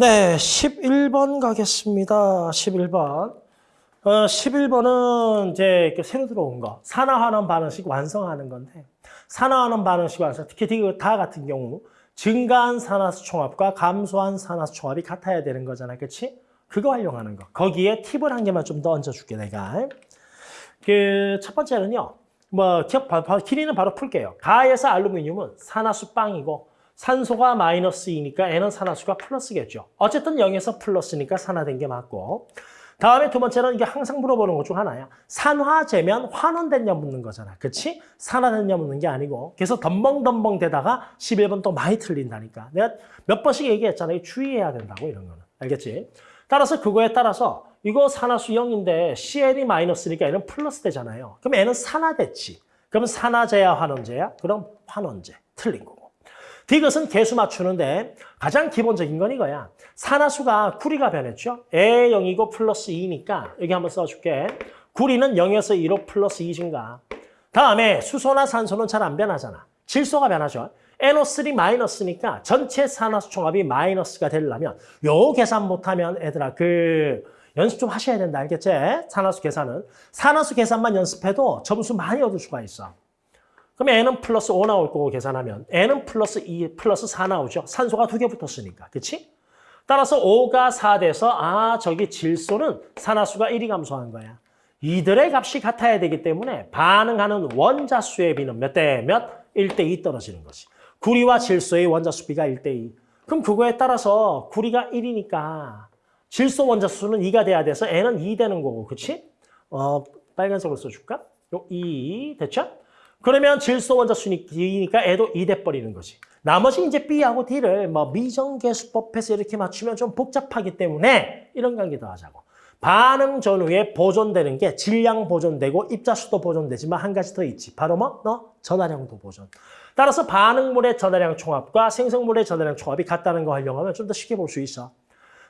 네, 11번 가겠습니다. 11번. 어, 11번은 이제 새로 들어온 거. 산화환원 반응식 완성하는 건데, 산화환원 반응식 완성, 특히 다 같은 경우, 증가한 산화수 총합과 감소한 산화수 총합이 같아야 되는 거잖아. 그치? 그거 활용하는 거. 거기에 팁을 한 개만 좀 더 얹어줄게, 내가. 그, 첫 번째는요, 뭐, 기억, 길이는 바로 풀게요. 가에서 알루미늄은 산화수 빵이고, 산소가 마이너스 2니까 N은 산화수가 플러스겠죠. 어쨌든 0에서 플러스니까 산화된 게 맞고 다음에 두 번째는 이게 항상 물어보는 것 중 하나야. 산화제면 환원됐냐 묻는 거잖아. 그치? 산화됐냐 묻는 게 아니고 그래서 덤벙덤벙 되다가 11번 또 많이 틀린다니까. 내가 몇 번씩 얘기했잖아. 주의해야 된다고 이런 거는. 알겠지? 따라서 그거에 따라서 이거 산화수 0인데 CL이 마이너스니까 N은 플러스 되잖아요. 그럼 N은 산화됐지. 그럼 산화제야 환원제야? 그럼 환원제. 틀린 거고. 디귿은 개수 맞추는데 가장 기본적인 건 이거야. 산화수가 구리가 변했죠. 에 0이고 플러스 2니까 여기 한번 써줄게. 구리는 0에서 2로 플러스 2 증가. 다음에 수소나 산소는 잘 안 변하잖아. 질소가 변하죠. NO3 마이너스니까 전체 산화수 총합이 마이너스가 되려면 요 계산 못하면 애들아 그 연습 좀 하셔야 된다. 알겠지? 산화수 계산은. 산화수 계산만 연습해도 점수 많이 얻을 수가 있어. 그럼 N은 플러스 5 나올 거고 계산하면 N은 플러스 2, 플러스 4 나오죠. 산소가 두 개 붙었으니까. 그치? 따라서 5가 4 돼서 아 저기 질소는 산화수가 1이 감소한 거야. 이들의 값이 같아야 되기 때문에 반응하는 원자수의 비는 몇 대 몇? 1대 2 떨어지는 거지. 구리와 질소의 원자수 비가 1대 2. 그럼 그거에 따라서 구리가 1이니까 질소 원자수는 2가 돼야 돼서 N은 2 되는 거고. 그치? 어, 빨간색으로 써줄까? 요 2. 됐죠? 그러면 질소 원자수니 D니까 애도 2 돼 버리는 거지. 나머지 이제 B하고 D를 뭐 미정계수법에서 이렇게 맞추면 좀 복잡하기 때문에 이런 관계 더 하자고. 반응 전후에 보존되는 게 질량 보존되고 입자수도 보존되지만 한 가지 더 있지. 바로 뭐? 너 전하량도 보존. 따라서 반응물의 전하량 총합과 생성물의 전하량 총합이 같다는 거 활용하면 좀 더 쉽게 볼 수 있어.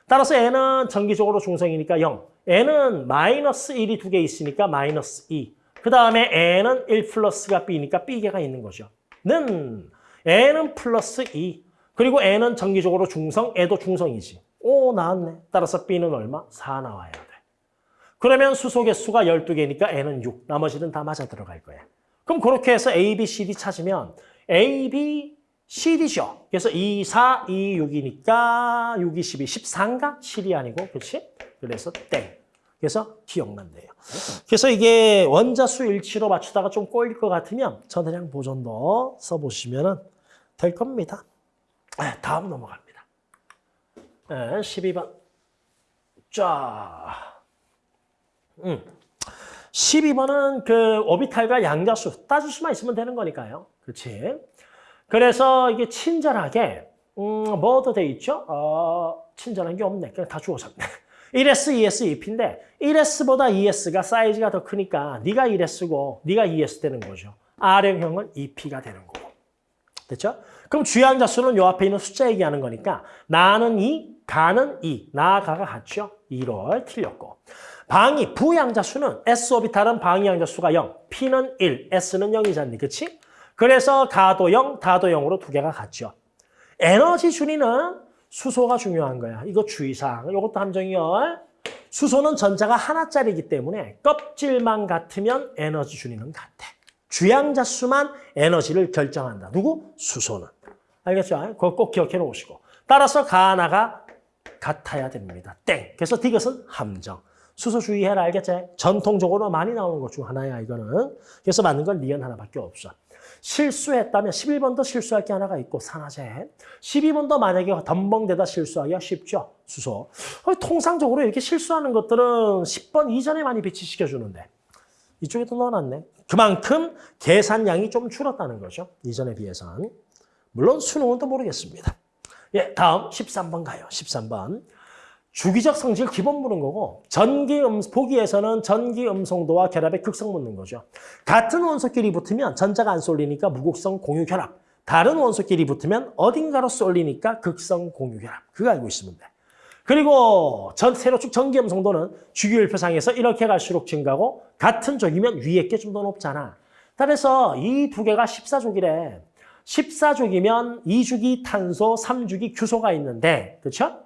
따라서 N은 정기적으로 중성이니까 0. N은 마이너스 1이 두 개 있으니까 마이너스 2. 그 다음에 n은 1 플러스가 b니까 b개가 있는 거죠. 는 n은 플러스 2. 그리고 n은 정기적으로 중성, 애도 중성이지. 오, 나왔네. 따라서 b는 얼마? 4 나와야 돼. 그러면 수소 개수가 12개니까 n은 6. 나머지는 다 맞아 들어갈 거야. 그럼 그렇게 해서 A, B, C, D 찾으면 A, B, C, D죠. 그래서 2, 4, 2, 6이니까 6, 2, 12, 13가 7이 아니고, 그렇지? 그래서 땡. 그래서 기억난대요. 그래서 이게 원자수 일치로 맞추다가 좀 꼬일 것 같으면 전해량 보존도 써보시면 될 겁니다. 다음 넘어갑니다. 12번. 자, 음. 12번은 그 오비탈과 양자수 따질 수만 있으면 되는 거니까요. 그렇지? 그래서 이게 친절하게 음, 뭐도 돼 있죠? 어, 친절한 게 없네. 그냥 다 주워졌네. 1S, 2S, 2P인데 1S보다 2S가 사이즈가 더 크니까 네가 1S고 네가 2S 되는 거죠. R형형은 2P가 되는 거고. 됐죠? 그럼 주양자 수는 요 앞에 있는 숫자 얘기하는 거니까 나는 2, 가는 2, 나, 가가 같죠? 2를 틀렸고. 방위, 부양자 수는 S 오비탈은 방위양자 수가 0, P는 1, S는 0이잖니, 그치? 그래서 가도 0, 다도 0으로 두 개가 같죠. 에너지 준위는 수소가 중요한 거야. 이거 주의사항. 이것도 함정이요. 수소는 전자가 하나짜리이기 때문에 껍질만 같으면 에너지 준위는 같아. 주양자 수만 에너지를 결정한다. 누구? 수소는. 알겠죠? 그거 꼭 기억해 놓으시고. 따라서 가나가 같아야 됩니다. 땡. 그래서 디귿은 함정. 수소 주의해라. 알겠지? 전통적으로 많이 나오는 것 중 하나야, 이거는. 그래서 맞는 건 리언 하나밖에 없어. 실수했다면 11번도 실수할 게 하나가 있고 산화제. 12번도 만약에 덤벙대다 실수하기가 쉽죠. 수소. 어, 통상적으로 이렇게 실수하는 것들은 10번 이전에 많이 배치시켜주는데 이쪽에도 넣어놨네. 그만큼 계산량이 좀 줄었다는 거죠. 이전에 비해서는. 물론 수능은 또 모르겠습니다. 예, 다음 13번 가요. 13번. 주기적 성질 기본 묻는 거고 전기 음 보기에서는 전기 음성도와 결합의 극성 묻는 거죠. 같은 원소끼리 붙으면 전자가 안 쏠리니까 무극성 공유 결합. 다른 원소끼리 붙으면 어딘가로 쏠리니까 극성 공유 결합. 그거 알고 있으면 돼. 그리고 전 세로축 전기 음성도는 주기율표상에서 이렇게 갈수록 증가하고 같은 쪽이면 위에 게 좀 더 높잖아. 따라서 이 두 개가 14족이래. 14족이면 2주기 탄소, 3주기 규소가 있는데, 그렇죠?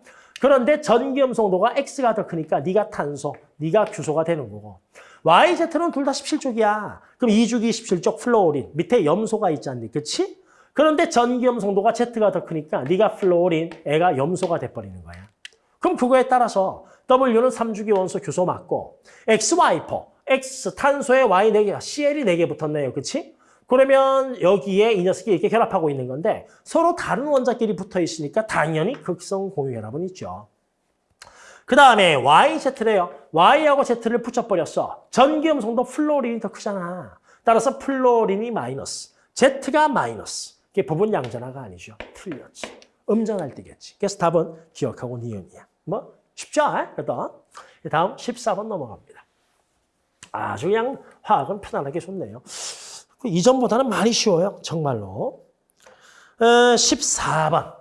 그런데 전기음성도가 X가 더 크니까 네가 탄소, 네가 규소가 되는 거고. YZ는 둘 다 17쪽이야. 그럼 2주기 17쪽 플루오린. 밑에 염소가 있지 않니? 그치? 그런데 전기음성도가 Z가 더 크니까 네가 플루오린, 얘가 염소가 돼버리는 거야. 그럼 그거에 따라서 W는 3주기 원소 규소 맞고 XY four, X 탄소에 Y 4개가 CL이 4개 붙었네요. 그치? 그러면 여기에 이 녀석이 이렇게 결합하고 있는 건데 서로 다른 원자끼리 붙어 있으니까 당연히 극성 공유결합은 있죠. 그 다음에 YZ래요. Y하고 Z를 붙여버렸어. 전기음성도 플로린이 더 크잖아. 따라서 플로린이 마이너스, Z가 마이너스. 이게 부분 양전화가 아니죠. 틀렸지. 음전할 때겠지. 그래서 답은 기억하고 니은이야. 뭐 쉽죠? 그래도 다음 14번 넘어갑니다. 아주 그냥 화학은 편안하게 좋네요. 그 이전보다는 많이 쉬워요. 정말로. 어, 14번.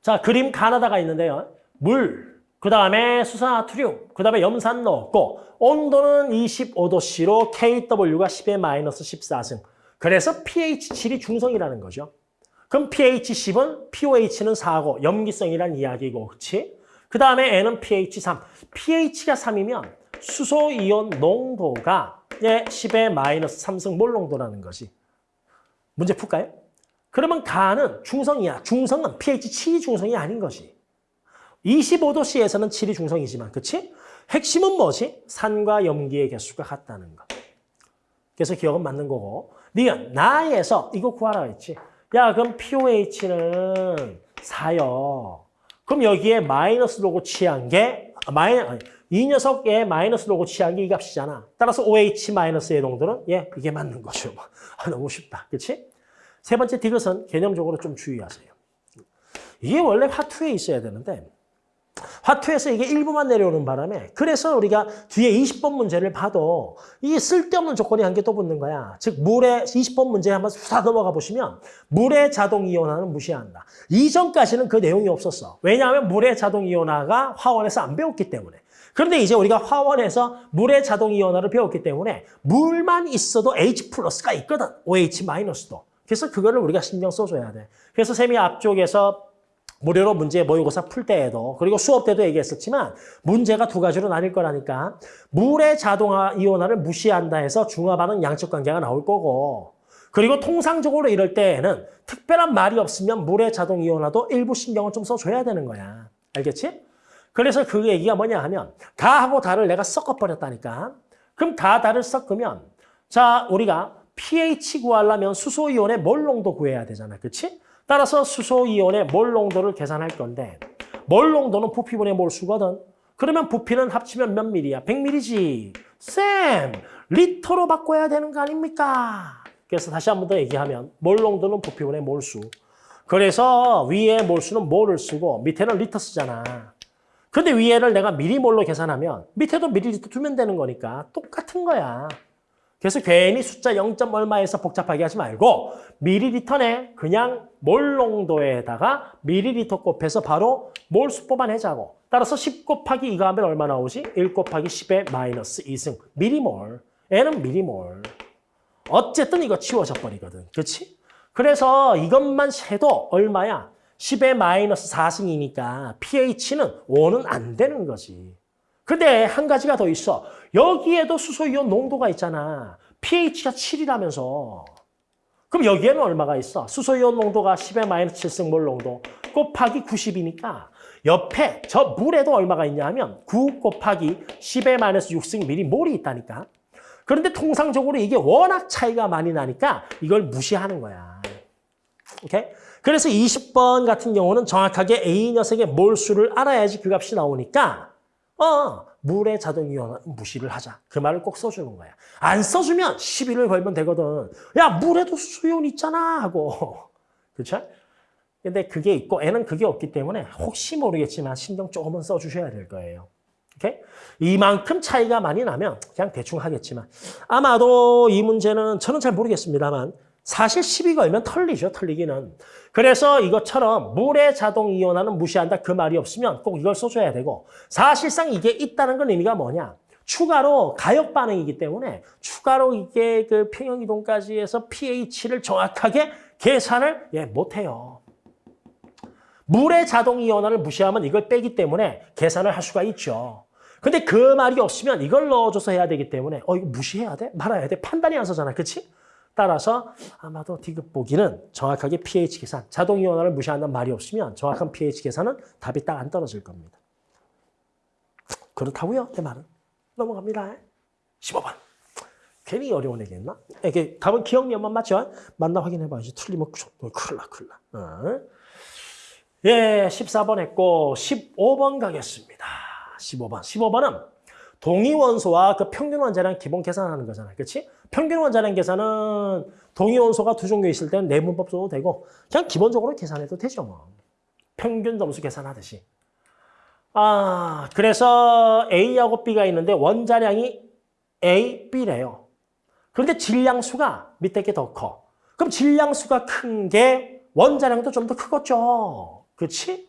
자, 그림 가나다가 있는데요. 물, 그 다음에 수산나트륨, 그 다음에 염산 넣었고 온도는 25도씨로 KW가 10의 마이너스 14승. 그래서 pH 7이 중성이라는 거죠. 그럼 pH 10은 pOH는 4고 염기성이란 이야기고, 그렇지? 그 다음에 N은 pH 3. pH가 3이면 수소이온 농도가 예, 10의 마이너스 3승 몰 농도라는 것이. 문제 풀까요? 그러면 가는 중성이야. 중성은 pH 7이 중성이 아닌 것이. 25도씨에서는 7이 중성이지만, 그치? 핵심은 뭐지? 산과 염기의 개수가 같다는 거. 그래서 기역은 맞는 거고. 니은, 나에서 이거 구하라 했지. 야, 그럼 pOH는 4요. 그럼 여기에 마이너스 로그 취한 게, 마이, 아니, 이 녀석의 마이너스 로그 취한 게 이 값이잖아. 따라서 OH 마이너스의 농도는 예, 이게 맞는 거죠. 아, 너무 쉽다. 그렇지? 세 번째 디귿은 개념적으로 좀 주의하세요. 이게 원래 화투에 있어야 되는데 화투에서 이게 일부만 내려오는 바람에 그래서 우리가 뒤에 20번 문제를 봐도 이게 쓸데없는 조건이 한 개 또 붙는 거야. 즉 물의 20번 문제 한번 다 넘어가 보시면 물의 자동 이온화는 무시한다. 이전까지는 그 내용이 없었어. 왜냐하면 물의 자동 이온화가 화원에서 안 배웠기 때문에. 그런데 이제 우리가 화원에서 물의 자동 이온화를 배웠기 때문에 물만 있어도 H 플러스가 있거든. OH 마이너스도. 그래서 그거를 우리가 신경 써줘야 돼. 그래서 쌤이 앞쪽에서 무료로 문제 모의고사 풀 때에도 그리고 수업 때도 얘기했었지만 문제가 두 가지로 나뉠 거라니까 물의 자동화 이온화를 무시한다 해서 중화반응 양적 관계가 나올 거고 그리고 통상적으로 이럴 때에는 특별한 말이 없으면 물의 자동 이온화도 일부 신경을 좀 써줘야 되는 거야. 알겠지? 그래서 그 얘기가 뭐냐 하면 가하고 다를 내가 섞어버렸다니까. 그럼 가, 다를 섞으면 자 우리가 pH 구하려면 수소이온의 몰 농도 구해야 되잖아. 그렇지? 따라서 수소이온의 몰 농도를 계산할 건데 몰 농도는 부피분의 몰수거든. 그러면 부피는 합치면 몇 밀이야? 100밀이지. 쌤, 리터로 바꿔야 되는 거 아닙니까? 그래서 다시 한 번 더 얘기하면 몰 농도는 부피분의 몰수. 그래서 위에 몰수는 몰을 쓰고 밑에는 리터 쓰잖아. 근데 위에를 내가 밀리몰로 계산하면 밑에도 밀리리터 두면 되는 거니까 똑같은 거야. 그래서 괜히 숫자 0. 얼마에서 복잡하게 하지 말고 미리리터네 그냥 몰 농도에다가 미리리터 곱해서 바로 몰수 뽑아내자고. 따라서 10 곱하기 2가 하면 얼마 나오지? 1 곱하기 10의 마이너스 2승. 미리몰. 얘는 미리몰. 어쨌든 이거 치워져 버리거든. 그렇지? 그래서 이것만 해도 얼마야? 10의 마이너스 4승이니까 pH는 5는 안 되는 거지. 근데 한 가지가 더 있어. 여기에도 수소이온 농도가 있잖아. pH가 7이라면서. 그럼 여기에는 얼마가 있어? 수소이온 농도가 10의 마이너스 7승 몰 농도 곱하기 90이니까 옆에 저 물에도 얼마가 있냐 하면 9 곱하기 10의 마이너스 6승 미리 몰이 있다니까. 그런데 통상적으로 이게 워낙 차이가 많이 나니까 이걸 무시하는 거야. 오케이? 그래서 20번 같은 경우는 정확하게 A 녀석의 몰수를 알아야지 그 값이 나오니까 어, 물의 자동 이온 무시를 하자. 그 말을 꼭 써주는 거야. 안 써주면 시비를 걸면 되거든. 야, 물에도 수용 있잖아 하고. 그렇죠? 근데 그게 있고 애는 그게 없기 때문에 혹시 모르겠지만 신경 조금은 써주셔야 될 거예요. 오케이? 이만큼 차이가 많이 나면 그냥 대충 하겠지만 아마도 이 문제는 저는 잘 모르겠습니다만 사실 시비 걸면 털리죠, 털리기는. 그래서 이것처럼 물의 자동 이온화는 무시한다 그 말이 없으면 꼭 이걸 써줘야 되고 사실상 이게 있다는 건 의미가 뭐냐. 추가로 가역 반응이기 때문에 추가로 이게 그 평형 이동까지 해서 pH를 정확하게 계산을 예, 못해요. 물의 자동 이온화를 무시하면 이걸 빼기 때문에 계산을 할 수가 있죠. 근데 그 말이 없으면 이걸 넣어줘서 해야 되기 때문에 어 이거 무시해야 돼? 말아야 돼? 판단이 안 서잖아. 그렇지? 따라서 아마도 디귿 보기는 정확하게 pH 계산, 자동 이온화를 무시한다는 말이 없으면 정확한 pH 계산은 답이 딱 안 떨어질 겁니다. 그렇다고요? 내 말은. 넘어갑니다. 15번. 괜히 어려운 얘기했나? 이게 답은 기억력만 맞죠? 맞나 확인해봐야지. 틀리면 큰일 나, 큰일 나. 어. 예, 14번 했고 15번 가겠습니다. 15번. 15번은 동위 원소와 그 평균 원자량 기본 계산하는 거잖아요. 그렇지? 평균 원자량 계산은 동위 원소가 두 종류 있을 때는 내분법 써도 되고 그냥 기본적으로 계산해도 되죠. 뭐. 평균 점수 계산하듯이. 아, 그래서 A하고 B가 있는데 원자량이 A, B래요. 그런데 질량수가 밑에 게 더 커. 그럼 질량수가 큰 게 원자량도 좀 더 크겠죠. 그렇지?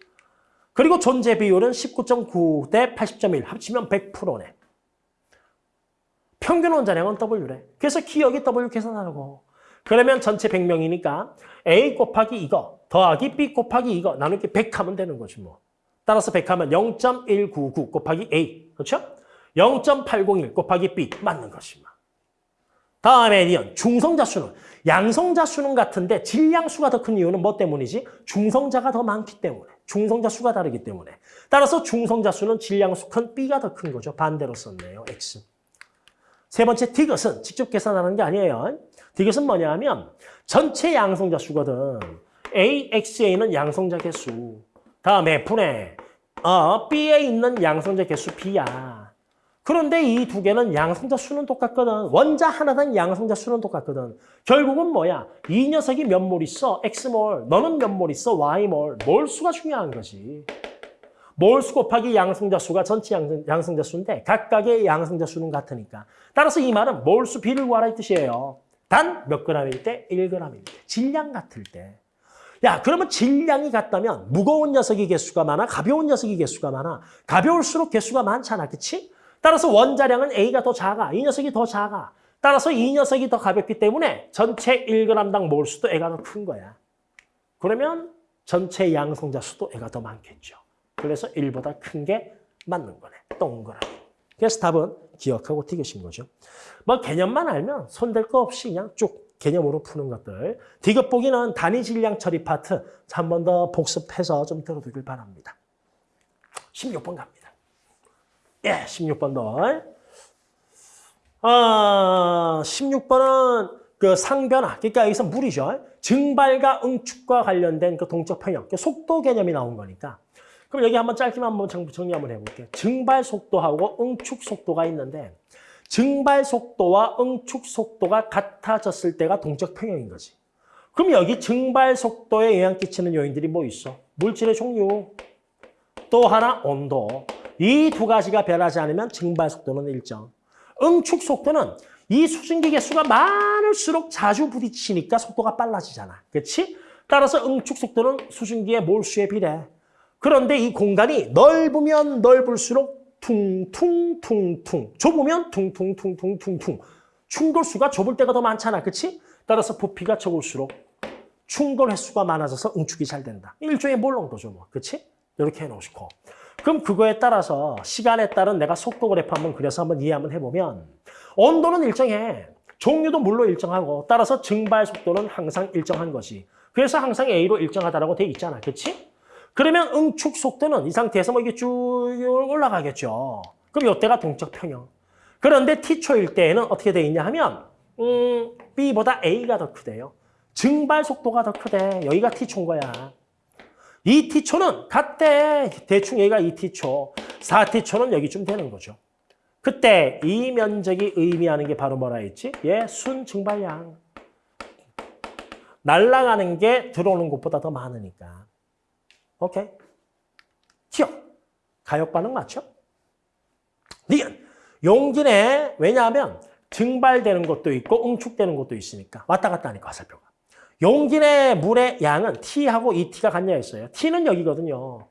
그리고 존재 비율은 19.9 대 80.1 합치면 100%네. 평균 원자량은 W래. 그래서 기억이 W 계산하라고. 그러면 전체 100명이니까 A 곱하기 이거 더하기 B 곱하기 이거 나누기 100 하면 되는 거지 뭐. 따라서 100 하면 0.199 곱하기 A. 그렇죠? 0.801 곱하기 B 맞는 것이마. 다음에 니은 중성자 수는 양성자 수는 같은데 질량수가 더 큰 이유는 뭐 때문이지? 중성자가 더 많기 때문에. 중성자 수가 다르기 때문에. 따라서 중성자 수는 질량수 큰 B가 더 큰 거죠. 반대로 썼네요. X. 세 번째 디귿은 직접 계산하는 게 아니에요. 디귿은 뭐냐 하면 전체 양성자 수거든. A, XA는 양성자 개수. 다음에 분의 어, B에 있는 양성자 개수 B야. 그런데 이 두 개는 양성자 수는 똑같거든. 원자 하나당 양성자 수는 똑같거든. 결국은 뭐야? 이 녀석이 몇 몰 있어? X몰. 너는 몇 몰 있어? Y몰. 몰 수가 중요한 거지. 몰수 곱하기 양성자 수가 전체 양성, 양성자 수인데 각각의 양성자 수는 같으니까. 따라서 이 말은 몰수 비를 구하라 이 뜻이에요. 단 몇 그램일 때? 1g일 때. 질량 같을 때. 야, 그러면 질량이 같다면 무거운 녀석이 개수가 많아? 가벼운 녀석이 개수가 많아? 가벼울수록 개수가 많잖아. 그치? 따라서 원자량은 A가 더 작아. 이 녀석이 더 작아. 따라서 이 녀석이 더 가볍기 때문에 전체 1g당 몰수도 애가 더 큰 거야. 그러면 전체 양성자 수도 애가 더 많겠죠. 그래서 1보다 큰 게 맞는 거네. 동그라미. 그래서 답은 기억하고 튀기신 거죠. 뭐 개념만 알면 손댈 거 없이 그냥 쭉 개념으로 푸는 것들. 디귿 보기는 단위 질량 처리 파트 한 번 더 복습해서 좀 들어두길 바랍니다. 16번 갑니다. 예, 16번 더. 아, 16번은 그 상변화, 그러니까 여기서 물이죠. 증발과 응축과 관련된 그 동적 평형, 그 속도 개념이 나온 거니까. 그럼 여기 한번 짧게만 한번 정리 한번 해볼게요. 증발 속도하고 응축 속도가 있는데 증발 속도와 응축 속도가 같아졌을 때가 동적 평형인 거지. 그럼 여기 증발 속도에 영향 끼치는 요인들이 뭐 있어? 물질의 종류, 또 하나 온도. 이 두 가지가 변하지 않으면 증발 속도는 일정. 응축 속도는 이 수증기 개수가 많을수록 자주 부딪히니까 속도가 빨라지잖아. 그렇지? 따라서 응축 속도는 수증기의 몰수에 비례. 그런데 이 공간이 넓으면 넓을수록 퉁퉁퉁퉁 좁으면 퉁퉁퉁퉁퉁퉁 충돌수가 좁을 때가 더 많잖아. 그렇지? 따라서 부피가 적을수록 충돌 횟수가 많아져서 응축이 잘 된다. 일종의 몰롱도죠. 뭐. 그렇지? 이렇게 해놓으시고. 그럼 그거에 따라서 시간에 따른 내가 속도 그래프 한번 그려서 한번 이해 한번 해보면 온도는 일정해. 종류도 물로 일정하고 따라서 증발 속도는 항상 일정한 것이. 그래서 항상 A로 일정하다라고 돼 있잖아. 그렇지? 그러면 응축 속도는 이 상태에서 뭐 이게 쭉 올라가겠죠. 그럼 이때가 동적 평형. 그런데 T초일 때에는 어떻게 돼 있냐 하면 음, B보다 A가 더 크대요. 증발 속도가 더 크대. 여기가 T초인 거야. 2T초는 같대. 대충 얘가 2T초. 4T초는 여기쯤 되는 거죠. 그때 이 면적이 의미하는 게 바로 뭐라 했지? 예, 순 증발량. 날아가는 게 들어오는 것보다 더 많으니까. 오케이. 기억. 가역 반응 맞죠? 니은. 용기내. 왜냐하면 증발되는 것도 있고 응축되는 것도 있으니까. 왔다 갔다 하니까 화살표가. 내 물의 양은 T하고 ET가 같냐 했어요. T는 여기거든요.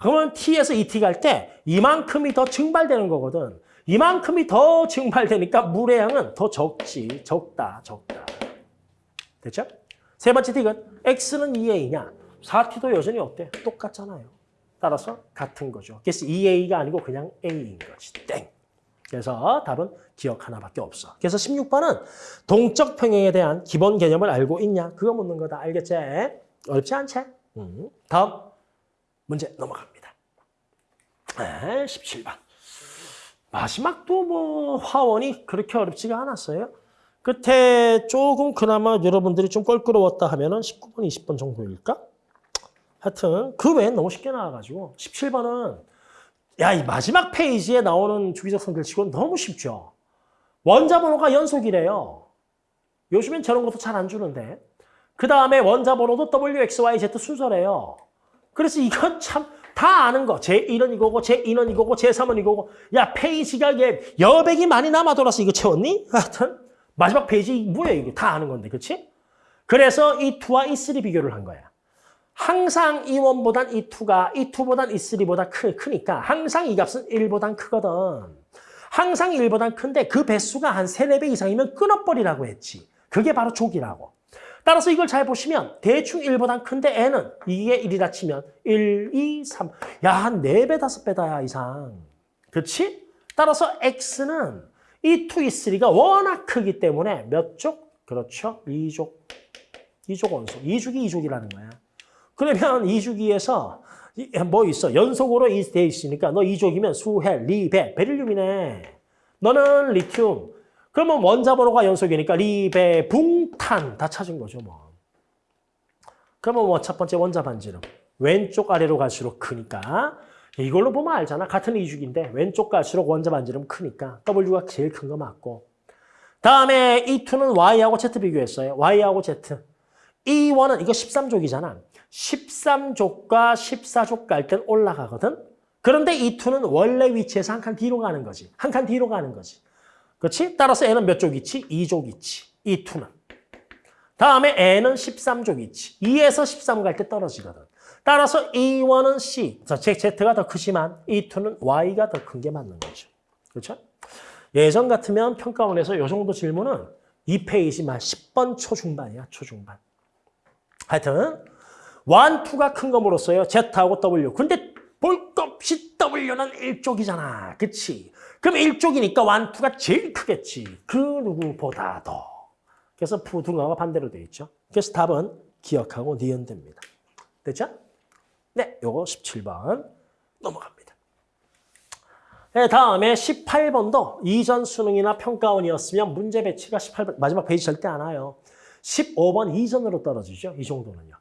그러면 T에서 ET 갈 때 이만큼이 더 증발되는 거거든. 이만큼이 더 증발되니까 물의 양은 더 적지. 적다, 적다. 됐죠? 세 번째 틱은 X는 2A냐? 4t도 여전히 어때? 똑같잖아요. 따라서 같은 거죠. 그래서 2a가 아니고 그냥 a인 거지. 땡. 그래서 답은 기억 하나밖에 없어. 그래서 16번은 동적 평행에 대한 기본 개념을 알고 있냐? 그거 묻는 거다. 알겠지? 어렵지 않지? 음. 다음 문제 넘어갑니다. 네, 17번. 마지막도 뭐 화원이 그렇게 어렵지가 않았어요. 끝에 조금 그나마 여러분들이 좀 껄끄러웠다 하면 은 19번, 20번 정도일까? 하여튼 그 외엔 너무 쉽게 나와가지고 17번은 야, 이 마지막 페이지에 나오는 주기적 성질치고는 너무 쉽죠. 원자 번호가 연속이래요. 요즘엔 저런 것도 잘 안 주는데. 그 다음에 원자 번호도 W, X, Y, Z 순서래요. 그래서 이건 참 다 아는 거. 제1은 이거고, 제2는 이거고, 제3은 이거고. 야, 페이지가 이게 여백이 많이 남아 돌아서 이거 채웠니? 하여튼 마지막 페이지 뭐야 이게 다 아는 건데, 그렇지? 그래서 E 2와 E3 비교를 한 거야. 항상 E one보단 E 2가 E 2보단 E 3보다 크, 크니까 항상 이 값은 1보단 크거든. 항상 1보단 큰데 그 배수가 한 3, 4배 이상이면 끊어버리라고 했지. 그게 바로 족이라고. 따라서 이걸 잘 보시면 대충 1보단 큰데 n은 이게 1이라 치면 1, 2, 3. 야, 한 4배, 5배다 이상. 그렇지? 따라서 x는 이 2, 이 3가 워낙 크기 때문에 몇 족? 그렇죠. 2족. 2족 원소. 2주기 2족이라는 거야. 그러면 2주기에서 뭐 있어? 연속으로 돼 있으니까 너 2족이면 수헬, 리베, 베릴륨이네. 너는 리튬. 그러면 원자 번호가 연속이니까 리베, 붕탄 다 찾은 거죠, 뭐. 그러면 뭐 첫 번째 원자 반지름. 왼쪽 아래로 갈수록 크니까 이걸로 보면 알잖아. 같은 이주기인데 왼쪽 갈수록 원자 반지름 크니까 W가 제일 큰 거 맞고 다음에 이 2는 Y하고 Z 비교했어요. Y하고 Z. 이 1은 이거 13족이잖아. 13족과 14족 갈땐 올라가거든. 그런데 이 2는 원래 위치에서 한 칸 뒤로 가는 거지. 한 칸 뒤로 가는 거지. 그렇지? 따라서 N은 몇족 있지? 2족 있지. 이 2는. 다음에 N은 13족 있지. 2에서 13 갈 때 떨어지거든. 따라서 E1은 C, Z가 더 크지만 E2는 Y가 더 큰 게 맞는 거죠. 그렇죠? 예전 같으면 평가원에서 이 정도 질문은 2페이지만 10번 초중반이야, 초중반. 하여튼 1, 2가 큰거 물었어요. Z하고 W. 근데 볼것 없이 W는 1쪽이잖아. 그치? 그럼 1쪽이니까 1, 2가 제일 크겠지. 그 누구보다도. 그래서 부등하고 반대로 돼 있죠. 그래서 답은 기억하고 니은 됩니다. 됐죠? 네, 요거 17번 넘어갑니다. 네, 다음에 18번도 이전 수능이나 평가원이었으면 문제 배치가 18번 마지막 페이지 절대 안 와요. 15번 이전으로 떨어지죠. 이 정도는요.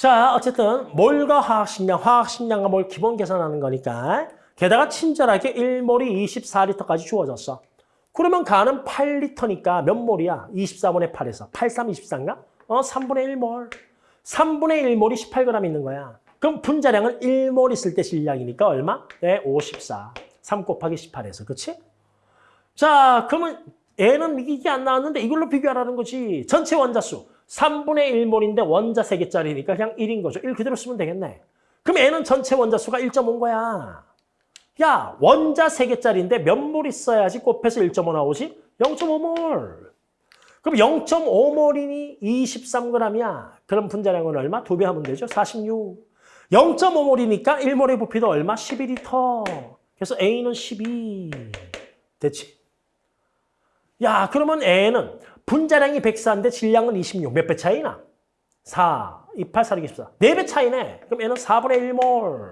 자, 어쨌든 몰과 화학식량, 화학식량과 몰 기본 계산하는 거니까 게다가 친절하게 1몰이 24리터까지 주어졌어. 그러면 가는 8리터니까 몇 몰이야? 24분의 8에서 8, 3, 24인가? 어, 3분의 1몰. 3분의 1몰이 18g 있는 거야. 그럼 분자량은 1몰 있을 때 질량이니까 얼마? 네, 54. 3 곱하기 18에서, 그치? 자, 그러면 N은 이게 안 나왔는데 이걸로 비교하라는 거지. 전체 원자수 3분의 1몰인데 원자 3개짜리니까 그냥 1인 거죠. 1 그대로 쓰면 되겠네. 그럼 N은 전체 원자수가 1.5인 거야. 야, 원자 3개짜리인데 몇 몰 있어야지 곱해서 1.5 나오지? 0.5몰. 그럼 0.5몰이니 23g이야. 그럼 분자량은 얼마? 두 배 하면 되죠. 46. 0.5몰이니까 1몰의 부피도 얼마? 12리터. 그래서 A는 12. 됐지? 야, 그러면 A는 분자량이 104인데 질량은 26. 몇 배 차이나? 4, 28, 4, 24. 4배 차이네. 그럼 N은 4분의 1몰.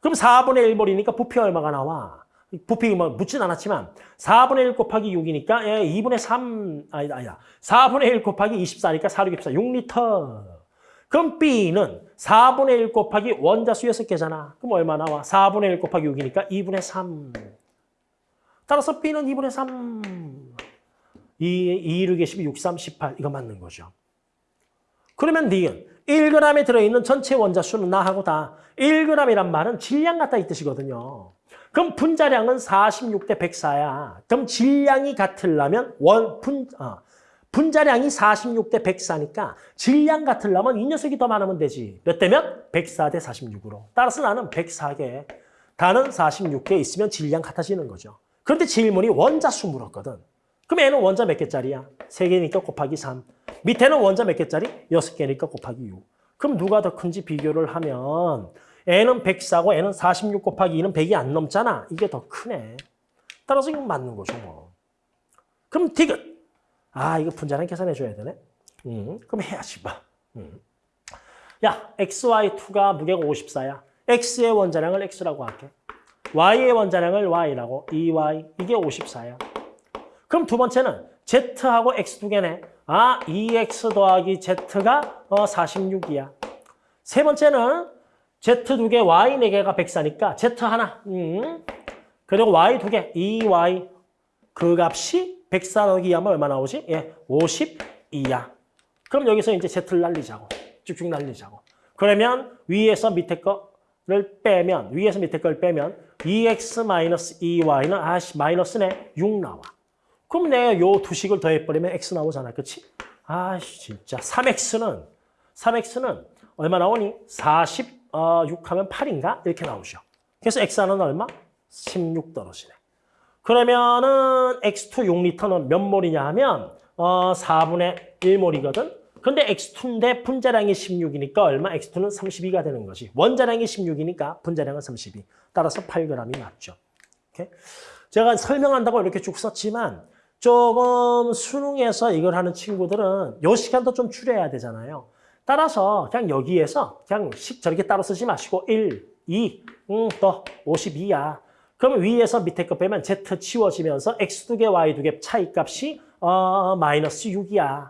그럼 4분의 1몰이니까 부피 얼마가 나와? 부피 뭐 묻진 않았지만 4분의 1 곱하기 6이니까 예, 2분의 3 아니다 아니다 4분의 1 곱하기 24니까 4, 6, 24 6리터 그럼 B는 4분의 1 곱하기 원자수 6개잖아 그럼 얼마 나와? 4분의 1 곱하기 6이니까 2분의 3 따라서 B는 2분의 3 2, 2, 6에 12, 6, 3, 18 이거 맞는 거죠 그러면 D는 1g에 들어있는 전체 원자수는 나하고 다 1g이란 말은 질량 같다 이 뜻이거든요 그럼 분자량은 46 대 104야. 그럼 질량이 같으려면 원 분, 어, 분자량이 46 대 104니까 질량 같으려면 이 녀석이 더 많으면 되지. 몇 대면? 104 대 46으로. 따라서 나는 104개, 다는 46개 있으면 질량 같아지는 거죠. 그런데 질문이 원자수 물었거든. 그럼 얘는 원자 몇 개짜리야? 3개니까 곱하기 3. 밑에는 원자 몇 개짜리? 6개니까 곱하기 6. 그럼 누가 더 큰지 비교를 하면 n은 104고 n은 46 곱하기 2는 100이 안 넘잖아. 이게 더 크네. 따라서 이건 맞는 거죠. 뭐. 그럼 디귿. 아 이거 분자량 계산해 줘야 되네. 음, 그럼 해야지 봐. 음. 야 xy2가 무게가 54야. x의 원자량을 x라고 할게. y의 원자량을 y라고 2y 이게 54야. 그럼 두 번째는 z하고 x 두 개네. 아 2x 더하기 z가 어 46이야. 세 번째는 z 두 개, y 네 개가 104니까 z 하나. 음. 그리고 y 두 개, 2y 그 값이 104 더하기 2 하면 얼마 나오지? 예, 52야. 그럼 여기서 이제 z를 날리자고. 쭉쭉 날리자고. 그러면 위에서 밑에 거를 빼면 위에서 밑에 걸 빼면 2x-2y는 아씨 마이너스네 6 나와. 그럼 내가 요 두 식을 더해버리면 x 나오잖아. 그치? 아씨 진짜 3x는 3x는 얼마 나오니? 46 하면 8인가? 이렇게 나오죠. 그래서 x는 얼마? 16 떨어지네. 그러면은 x2 6리터는 몇 몰이냐 하면 어 4분의 1몰이거든. 근데 x2인데 분자량이 16이니까 얼마? x2는 32가 되는 거지. 원자량이 16이니까 분자량은 32. 따라서 8g이 맞죠. 오케이? 제가 설명한다고 이렇게 쭉 썼지만 조금 수능에서 이걸 하는 친구들은 요 시간도 좀 줄여야 되잖아요. 따라서 그냥 여기에서 그냥 식 저렇게 따로 쓰지 마시고 1, 2, 음, 또 52야. 그러면 위에서 밑에 거 빼면 z 치워지면서 x 두 개, y 두 개 차이값이 어, 마이너스 6이야.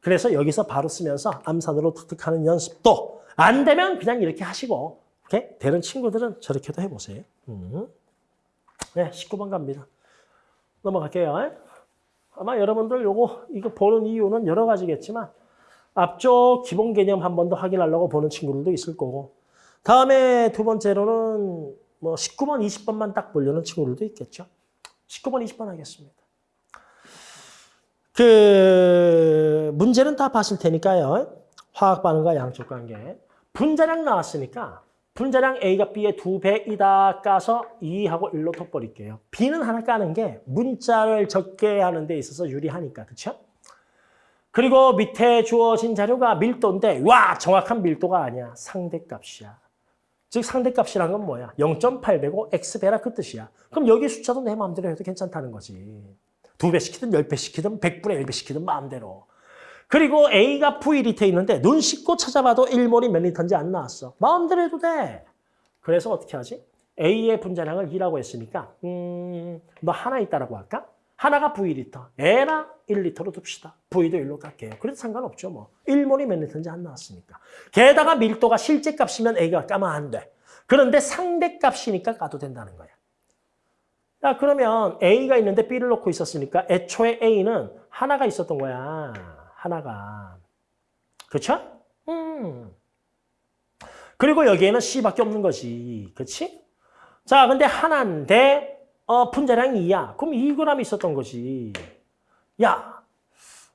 그래서 여기서 바로 쓰면서 암산으로 툭툭하는 연습도 안 되면 그냥 이렇게 하시고 오케이? 되는 친구들은 저렇게도 해보세요. 음. 네, 19번 갑니다. 넘어갈게요. 아마 여러분들 요거 이거 보는 이유는 여러 가지겠지만 앞쪽 기본 개념 한 번 더 확인하려고 보는 친구들도 있을 거고 다음에 두 번째로는 뭐 19번, 20번만 딱 보려는 친구들도 있겠죠. 19번, 20번 하겠습니다. 그 문제는 다 봤을 테니까요. 화학 반응과 양적 관계. 분자량 나왔으니까 분자량 A가 B의 두 배이다 까서 2하고 1로 톡 버릴게요. B는 하나 까는 게 문자를 적게 하는 데 있어서 유리하니까. 그렇죠? 그리고 밑에 주어진 자료가 밀도인데 와 정확한 밀도가 아니야. 상대값이야. 즉 상대값이란 건 뭐야? 0.8배고 x배라 그 뜻이야. 그럼 여기 숫자도 내 마음대로 해도 괜찮다는 거지. 두배 시키든 열배 시키든 백분의 1배 시키든 마음대로. 그리고 A가 V리터 있는데 눈 씻고 찾아봐도 1몰이 몇 리터인지 안 나왔어. 마음대로 해도 돼. 그래서 어떻게 하지? A의 분자량을 2라고 했으니까 음, 너 하나 있다라고 할까? 하나가 V리터. A나 1리터로 둡시다. V도 1로 갈게요. 그래도 상관없죠. 뭐. 1몰이 몇 리터인지 안 나왔으니까. 게다가 밀도가 실제 값이면 A가 까면 안 돼. 그런데 상대 값이니까 까도 된다는 거야. 야, 그러면 A가 있는데 B를 놓고 있었으니까 애초에 A는 하나가 있었던 거야. 하나가. 그렇죠? 음. 그리고 여기에는 C밖에 없는 거지. 그렇지? 자, 근데 하나인데 어, 분자량이 2야. 그럼 2g 있었던 거지. 야,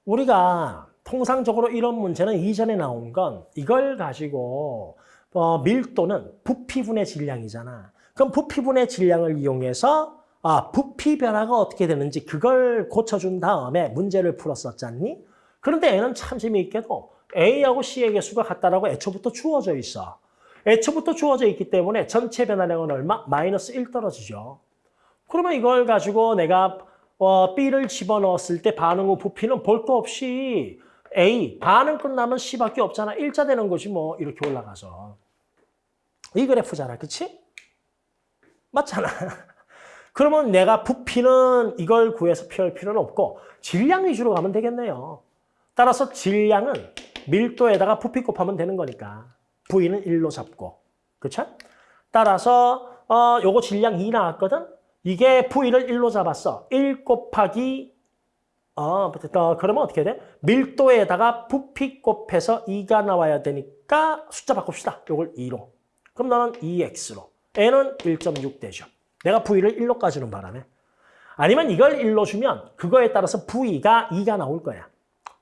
우리가 통상적으로 이런 문제는 이전에 나온 건 이걸 가지고 어, 밀도는 부피분의 질량이잖아. 그럼 부피분의 질량을 이용해서 아, 부피 변화가 어떻게 되는지 그걸 고쳐준 다음에 문제를 풀었었잖니? 그런데 얘는 참 재미있게도 A하고 C의 개수가 같다라고 애초부터 주어져 있어. 애초부터 주어져 있기 때문에 전체 변화량은 얼마? 마이너스 1 떨어지죠. 그러면 이걸 가지고 내가 어, B를 집어넣었을 때 반응 후 부피는 볼 거 없이 A, 반응 끝나면 C밖에 없잖아. 일자 되는 거지 뭐 이렇게 올라가서. 이 그래프잖아. 그치? 맞잖아. 그러면 내가 부피는 이걸 구해서 표할 필요는 없고 질량 위주로 가면 되겠네요. 따라서 질량은 밀도에다가 부피 곱하면 되는 거니까 V는 1로 잡고 그렇죠? 따라서 어 요거 질량 2 나왔거든? 이게 V를 1로 잡았어. 1 곱하기 어, 어 그러면 어떻게 돼? 밀도에다가 부피 곱해서 2가 나와야 되니까 숫자 바꿉시다. 요걸 2로. 그럼 나는 2x로. n은 1.6 되죠. 내가 V를 1로 까주는 바람에. 아니면 이걸 1로 주면 그거에 따라서 V가 2가 나올 거야.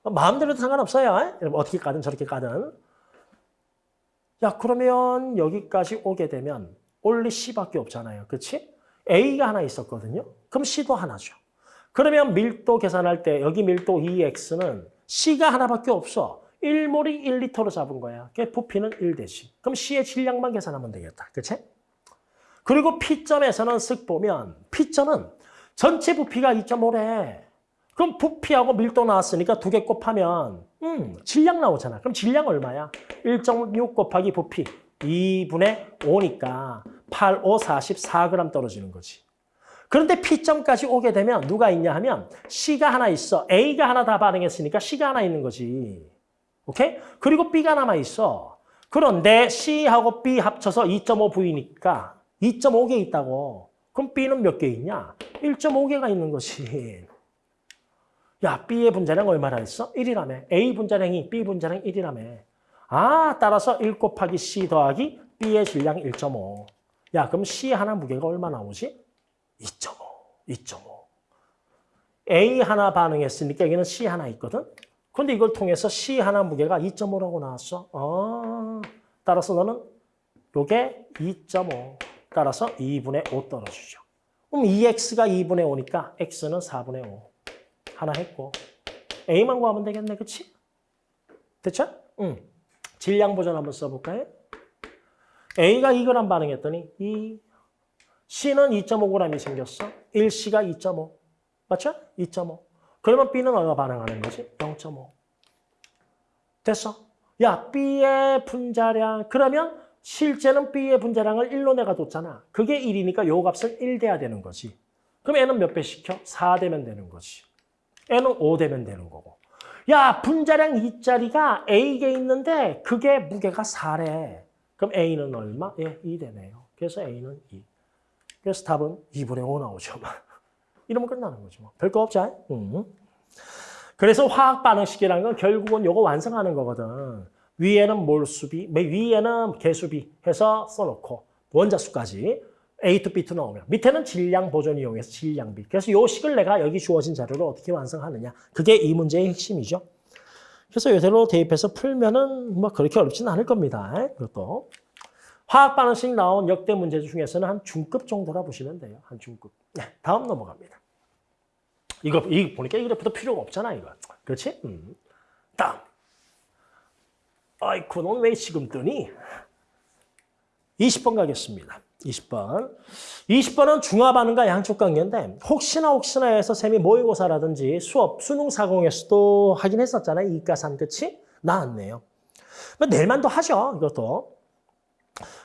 마음대로 도 상관없어요. 어떻게 까든 저렇게 까든. 야 그러면 여기까지 오게 되면 only C밖에 없잖아요. 그렇지? A가 하나 있었거든요. 그럼 C도 하나죠. 그러면 밀도 계산할 때 여기 밀도 2X는 C가 하나밖에 없어. 1몰이 1리터로 잡은 거야. 그 부피는 1대씩. 그럼 C의 질량만 계산하면 되겠다. 그치? 그리고 P점에서는 쓱 보면 P점은 전체 부피가 2.5래. 그럼 부피하고 밀도 나왔으니까 두 개 곱하면 음, 질량 나오잖아. 그럼 질량 얼마야? 1.6 곱하기 부피 2분의 5니까 8, 5, 44g 떨어지는 거지. 그런데 P점까지 오게 되면 누가 있냐 하면 C가 하나 있어. A가 하나 다 반응했으니까 C가 하나 있는 거지. 오케이? 그리고 B가 남아 있어. 그런데 C하고 B 합쳐서 2.5V니까 2.5개 있다고. 그럼 B는 몇 개 있냐? 1.5개가 있는 것이. 야, B의 분자량 얼마나 있어? 1이라며. A 분자량이 B 분자량 1이라며. 아, 따라서 1 곱하기 C 더하기 B의 질량 1.5. 야, 그럼 C 하나 무게가 얼마 나오지? 2.5. 2.5. A 하나 반응했으니까 여기는 C 하나 있거든? 근데 이걸 통해서 C 하나 무게가 2.5라고 나왔어. 어, 따라서 너는 요게 2.5. 따라서 2분의 5 떨어지죠. 그럼 2x가 2분의 5니까 x는 4분의 5. 하나 했고 A만 구하면 되겠네, 그치? 됐죠? 응. 질량 보전 한번 써볼까요? A가 2g 반응했더니 이 C는 2.5g이 생겼어. 1C가 2.5. 맞죠? 2.5. 그러면 B는 얼마 반응하는 거지? 0.5. 됐어. 야, B의 분자량. 그러면 실제는 B의 분자량을 1로 내가 뒀잖아. 그게 1이니까 요 값은 1 돼야 되는 거지. 그럼 N은 몇배 시켜? 4 되면 되는 거지. N은 5 되면 되는 거고. 야, 분자량 2짜리가 A에 있는데 그게 무게가 4래. 그럼 A는 얼마? 예, 2 되네요. 그래서 A는 2. 그래서 답은 2분의 5 나오죠. 이러면 끝나는 거죠. 뭐. 별거 없죠. 음. 그래서 화학 반응식이라는 건 결국은 요거 완성하는 거거든. 위에는 몰수비, 위에는 개수비 해서 써놓고 원자수까지 A to B to 나오면 밑에는 질량 보존 이용해서 질량비. 그래서 요 식을 내가 여기 주어진 자료로 어떻게 완성하느냐. 그게 이 문제의 핵심이죠. 그래서 요대로 대입해서 풀면은 뭐 그렇게 어렵지는 않을 겁니다. 그것도. 화학 반응식 나온 역대 문제 중에서는 한 중급 정도라 보시면 돼요. 한 중급. 네, 다음 넘어갑니다. 이거, 이 보니까 이 그래프도 필요가 없잖아, 이거. 그렇지? 음. 다음. 아이쿠, 넌왜 지금 뜨니? 20번 가겠습니다. 20번. 20번은 중화반응과 양쪽 관계인데 혹시나 혹시나 해서 쌤이 모의고사라든지 수업, 수능 사공에서도 하긴 했었잖아요. 이가산, 그치? 나왔네요. 뭐 내일만도 하죠, 이것도.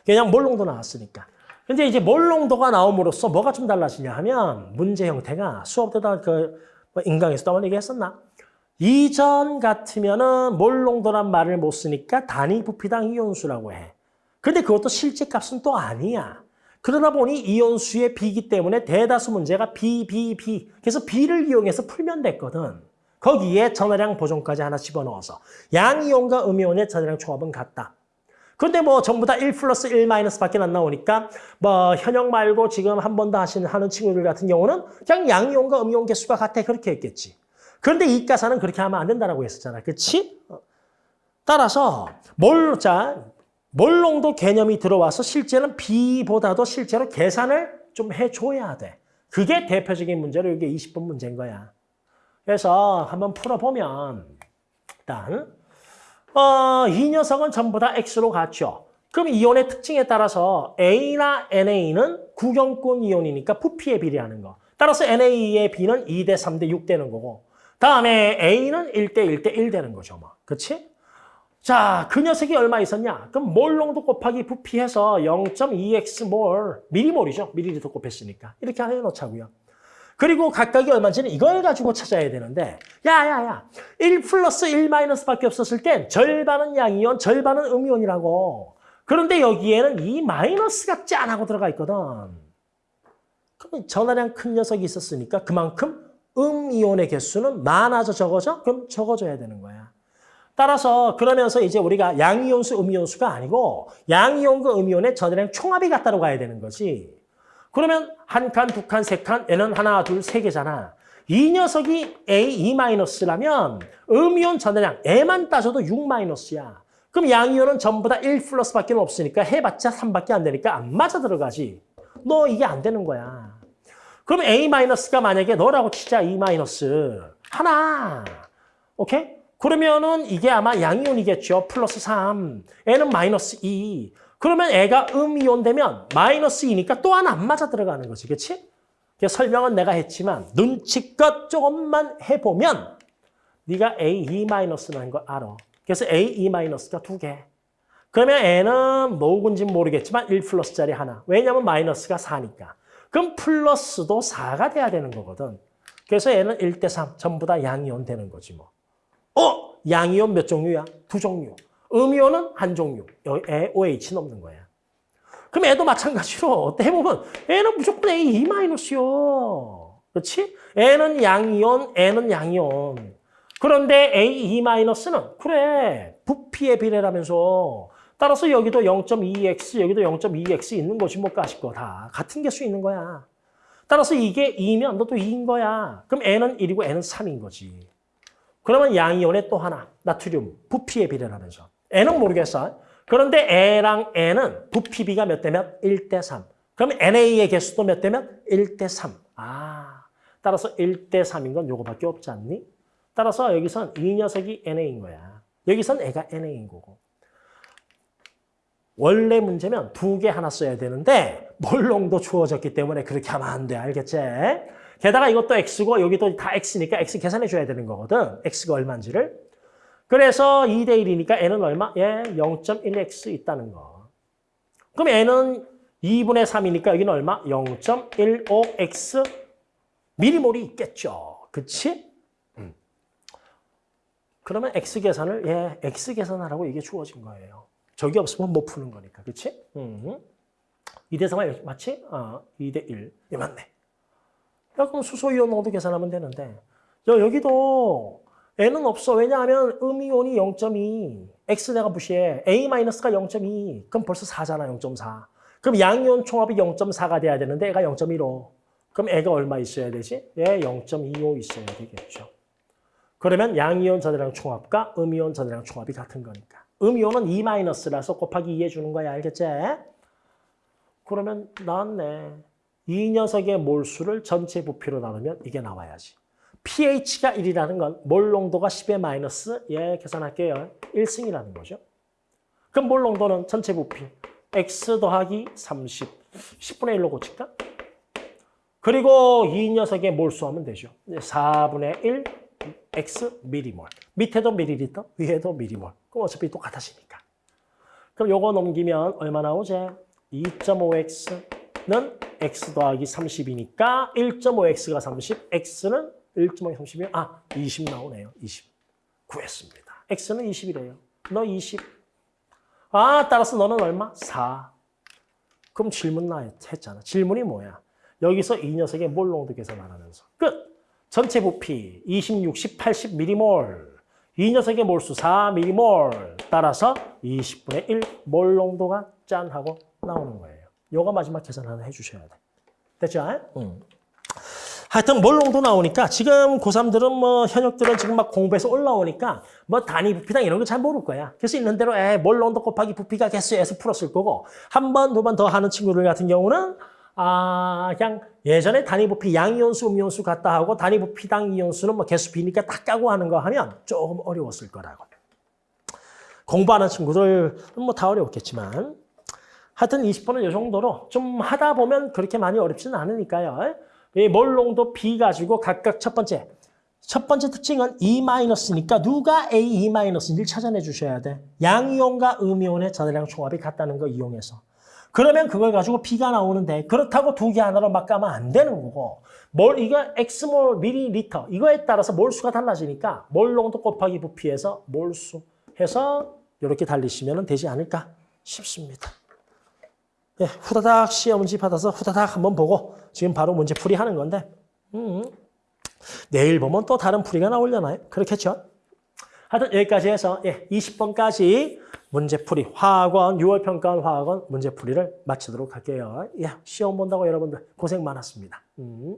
그냥 몰롱도 나왔으니까. 근데 이제 몰롱도가 나옴으로써 뭐가 좀 달라지냐 하면 문제 형태가 수업 때다 그 인강에서도 한번 얘기했었나? 이전 같으면은 몰롱도란 말을 못 쓰니까 단위 부피당 이온수라고 해. 근데 그것도 실제 값은 또 아니야. 그러다 보니 이온수의 B이기 때문에 대다수 문제가 B, B, B. 그래서 B를 이용해서 풀면 됐거든. 거기에 전화량 보존까지 하나 집어넣어서 양이온과 음이온의 전화량 총합은 같다. 근데 뭐 전부 다 1 플러스 1 마이너스밖에 안 나오니까 뭐 현역 말고 지금 한 번 더 하시는 하는 친구들 같은 경우는 그냥 양이온과 음이온 개수가 같아 그렇게 했겠지. 그런데 이가사는 그렇게 하면 안 된다고 했었잖아. 그렇지? 따라서 뭘, 자, 몰롱도 개념이 들어와서 실제는 B보다도 실제로 계산을 좀 해줘야 돼. 그게 대표적인 문제로 이게 20번 문제인 거야. 그래서 한번 풀어보면 일단 어, 이 녀석은 전부 다 X로 같죠. 그럼 이온의 특징에 따라서 A나 NA는 구경권 이온이니까 부피에 비례하는 거. 따라서 NA의 B는 2대 3대 6 되는 거고 다음에 A는 1대 1대 1 되는 거죠. 뭐. 그치? 자, 그 녀석이 얼마 있었냐? 그럼 몰농도 곱하기 부피해서 0.2x 몰, 미리몰이죠. 미리리터 곱했으니까. 이렇게 해놓자고요. 그리고 각각이 얼마인지는 이걸 가지고 찾아야 되는데 야야야 1 플러스 1 마이너스밖에 없었을 땐 절반은 양이온, 절반은 음이온이라고. 그런데 여기에는 이 마이너스가 짠하고 들어가 있거든. 그럼 전화량 큰 녀석이 있었으니까 그만큼 음이온의 개수는 많아져 적어져? 그럼 적어져야 되는 거야. 따라서 그러면서 이제 우리가 양이온수, 음이온수가 아니고 양이온과 음이온의 전화량 총합이 같다로 가야 되는 거지. 그러면 한 칸, 두 칸, 세 칸, N은 하나, 둘, 세 개잖아. 이 녀석이 A, E 마이너스라면 음이온 전화량 E만 따져도 6 마이너스야. 그럼 양이온은 전부 다 1 플러스밖에 없으니까 해봤자 3밖에 안 되니까 안 맞아 들어가지. 너 이게 안 되는 거야. 그럼 A 마이너스가 만약에 너라고 치자 E 하나. 오케이? 그러면은 이게 아마 양이온이겠죠. 플러스 3. N은 마이너스 2. 그러면 애가 음이온 되면 마이너스 2니까 또 하나 안 맞아 들어가는 거지. 그래서 설명은 내가 했지만 눈치껏 조금만 해보면 네가 A2 마이너스라는 걸 알아. 그래서 A2 마이너스가 두 개. 그러면 N은 뭐군지 모르겠지만 1 플러스짜리 하나. 왜냐면 마이너스가 4니까. 그럼 플러스도 4가 돼야 되는 거거든. 그래서 N은 1대 3. 전부 다 양이온 되는 거지 뭐. 어? 양이온 몇 종류야? 두 종류. 음이온은 한 종류. 여기 OH 넘는 거야. 그럼 애도 마찬가지로 해보면 애는 무조건 A2 마이너스요. 그렇지? N은 양이온, N은 양이온. 그런데 A2 마이너스는 그래 부피의 비례라면서 따라서 여기도 0.2x, 여기도 0.2x 있는 것이 뭐 까짓 거다. 같은 개수 있는 거야. 따라서 이게 2면 너도 2인 거야. 그럼 N은 1이고 N은 3인 거지. 그러면 양이온의 또 하나, 나트륨, 부피의 비례라면서. N은 모르겠어. 그런데 A랑 N은 부피비가 몇 대면? 1대 3. 그럼 NA의 개수도 몇 대면? 1대 3. 아, 따라서 1 대 3인 건 요거밖에 없지 않니? 따라서 여기선 이 녀석이 NA인 거야. 여기선 애가 NA인 거고. 원래 문제면 두 개 하나 써야 되는데 몰롱도 주어졌기 때문에 그렇게 하면 안 돼. 알겠지? 게다가 이것도 X고 여기도 다 X니까 X 계산해 줘야 되는 거거든. X가 얼마인지를. 그래서 2대 1이니까 N은 얼마? 예, 0.1X 있다는 거. 그럼 N은 2분의 3이니까 여기는 얼마? 0.15X 미리몰이 있겠죠. 그치? 음. 그러면 X 계산을, 예, X 계산하라고 이게 주어진 거예요. 저기 없으면 못 푸는 거니까. 그치? 음. 2대 3이 맞지? 아, 2대 1. 예, 맞네. 야, 그럼 수소이온 농도 계산하면 되는데. 여, 여기도 N은 없어. 왜냐하면 음이온이 0.2. X 내가 무시해. A-가 0.2. 그럼 벌써 4잖아, 0.4. 그럼 양이온 총합이 0.4가 돼야 되는데 애가 0.15. 그럼 애가 얼마 있어야 되지? 예, 0.25 있어야 되겠죠. 그러면 양이온 전해량 총합과 음이온 전해량 총합이 같은 거니까. 음이온은 2-라서 곱하기 2 해주는 거야. 알겠지? 그러면 나왔네. 이 녀석의 몰수를 전체 부피로 나누면 이게 나와야지. pH가 1이라는 건 몰 농도가 10의 마이너스 예 계산할게요. 1승이라는 거죠. 그럼 몰 농도는 전체 부피 x 더하기 30 10분의 1로 고칠까? 그리고 이 녀석의 몰수하면 되죠. 4분의 1 x 미리몰. 밑에도 미리리터, 위에도 미리몰. 그럼 어차피 똑같아지니까. 그럼 요거 넘기면 얼마 나오지? 2.5x 는 x 더하기 30이니까 1.5x가 30, x는 1.5이 30이면 아, 20 나오네요. 20. 구했습니다. x는 20이래요. 너 20. 아, 따라서 너는 얼마? 4. 그럼 질문 나 했잖아. 질문이 뭐야? 여기서 이 녀석의 몰농도 계산하면서 끝. 전체 부피 20, 60, 80 미리몰. 이 녀석의 몰수 4 미리몰. 따라서 20분의 1 몰농도가 짠 하고 나오는 거예요. 요거 마지막 계산 하나 해주셔야 돼. 됐죠? 응. 하여튼 몰롱도 나오니까 지금 고3들은 뭐 현역들은 지금 막 공부해서 올라오니까 뭐 단위 부피당 이런 거 잘 모를 거야. 그래서 있는 대로 에 몰롱도 곱하기 부피가 개수에서 풀었을 거고 한 번, 두 번 더 하는 친구들 같은 경우는 아 그냥 예전에 단위 부피 양이온수, 음이온수 같다 하고 단위 부피당 이온수는 뭐 개수 비니까 딱 까고 하는 거 하면 조금 어려웠을 거라고. 공부하는 친구들은 뭐다 어려웠겠지만 하여튼 20번은 이 정도로 좀 하다 보면 그렇게 많이 어렵지는 않으니까요. 이 몰롱도 B 가지고 각각 첫 번째. 첫 번째 특징은 E-니까 누가 A, E-인지를 찾아내 주셔야 돼. 양이온과 음이온의 전해량 총합이 같다는 거 이용해서. 그러면 그걸 가지고 B가 나오는데 그렇다고 두 개 하나로 막 가면 안 되는 거고 몰 이거 X몰 미리리터 이거에 따라서 몰수가 달라지니까 몰롱도 곱하기 부피해서 몰수 해서 이렇게 달리시면 되지 않을까 싶습니다. 예, 후다닥 시험 문제 받아서 후다닥 한번 보고 지금 바로 문제 풀이 하는 건데 음, 내일 보면 또 다른 풀이가 나오려나요? 그렇겠죠? 하여튼 여기까지 해서 예, 20번까지 문제풀이 화학원 6월 평가원 화학원 문제풀이를 마치도록 할게요. 예, 시험 본다고 여러분들 고생 많았습니다. 음.